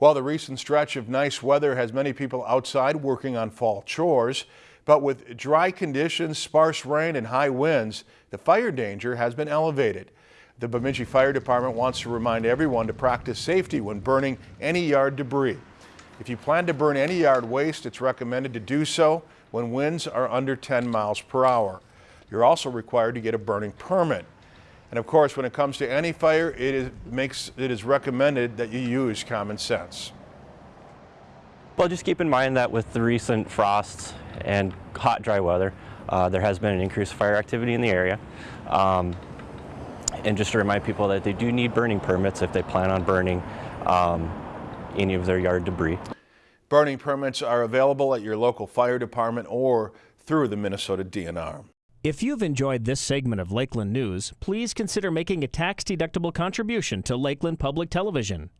Well, the recent stretch of nice weather has many people outside working on fall chores, but with dry conditions, sparse rain and high winds, the fire danger has been elevated. The Bemidji Fire Department wants to remind everyone to practice safety when burning any yard debris. If you plan to burn any yard waste, it's recommended to do so when winds are under 10 miles per hour. You're also required to get a burning permit. And of course, when it comes to any fire, it is, makes, it is recommended that you use common sense. Well, just keep in mind that with the recent frosts and hot, dry weather, uh, there has been an increased fire activity in the area. Um, and just to remind people that they do need burning permits if they plan on burning um, any of their yard debris. Burning permits are available at your local fire department or through the Minnesota DNR. If you've enjoyed this segment of Lakeland News, please consider making a tax-deductible contribution to Lakeland Public Television.